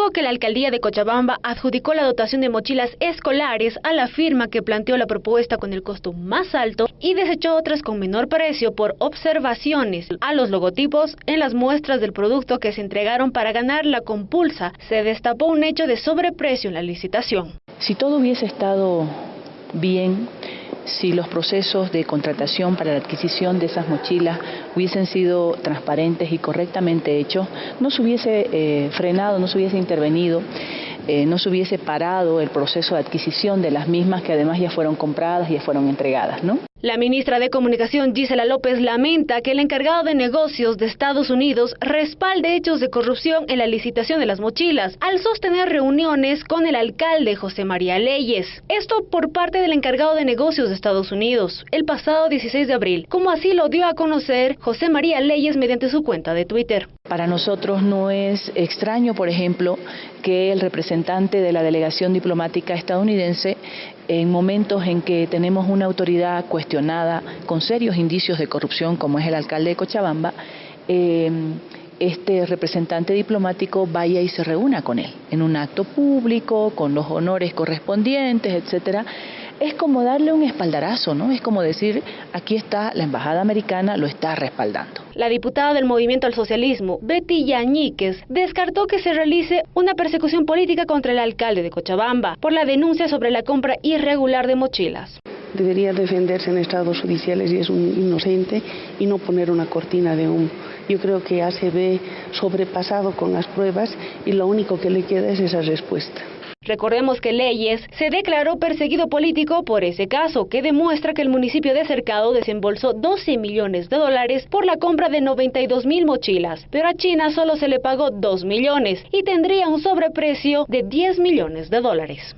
luego que la alcaldía de Cochabamba adjudicó la dotación de mochilas escolares a la firma que planteó la propuesta con el costo más alto y desechó otras con menor precio por observaciones a los logotipos en las muestras del producto que se entregaron para ganar la compulsa, se destapó un hecho de sobreprecio en la licitación. Si todo hubiese estado bien, si los procesos de contratación para la adquisición de esas mochilas hubiesen sido transparentes y correctamente hechos, no se hubiese eh, frenado, no se hubiese intervenido, eh, no se hubiese parado el proceso de adquisición de las mismas que además ya fueron compradas y ya fueron entregadas, ¿no? La ministra de Comunicación Gisela López lamenta que el encargado de negocios de Estados Unidos respalde hechos de corrupción en la licitación de las mochilas al sostener reuniones con el alcalde José María Leyes. Esto por parte del encargado de negocios de Estados Unidos el pasado 16 de abril, como así lo dio a conocer José María Leyes mediante su cuenta de Twitter. Para nosotros no es extraño, por ejemplo, que el representante de la delegación diplomática estadounidense en momentos en que tenemos una autoridad cuestionada con serios indicios de corrupción, como es el alcalde de Cochabamba, eh, este representante diplomático vaya y se reúna con él en un acto público, con los honores correspondientes, etcétera, es como darle un espaldarazo, ¿no? Es como decir, aquí está la embajada americana, lo está respaldando. La diputada del Movimiento al Socialismo, Betty Yañíquez, descartó que se realice una persecución política contra el alcalde de Cochabamba por la denuncia sobre la compra irregular de mochilas. Debería defenderse en estados judiciales y es un inocente y no poner una cortina de humo. Yo creo que ve sobrepasado con las pruebas y lo único que le queda es esa respuesta. Recordemos que Leyes se declaró perseguido político por ese caso, que demuestra que el municipio de Cercado desembolsó 12 millones de dólares por la compra de 92 mil mochilas, pero a China solo se le pagó 2 millones y tendría un sobreprecio de 10 millones de dólares.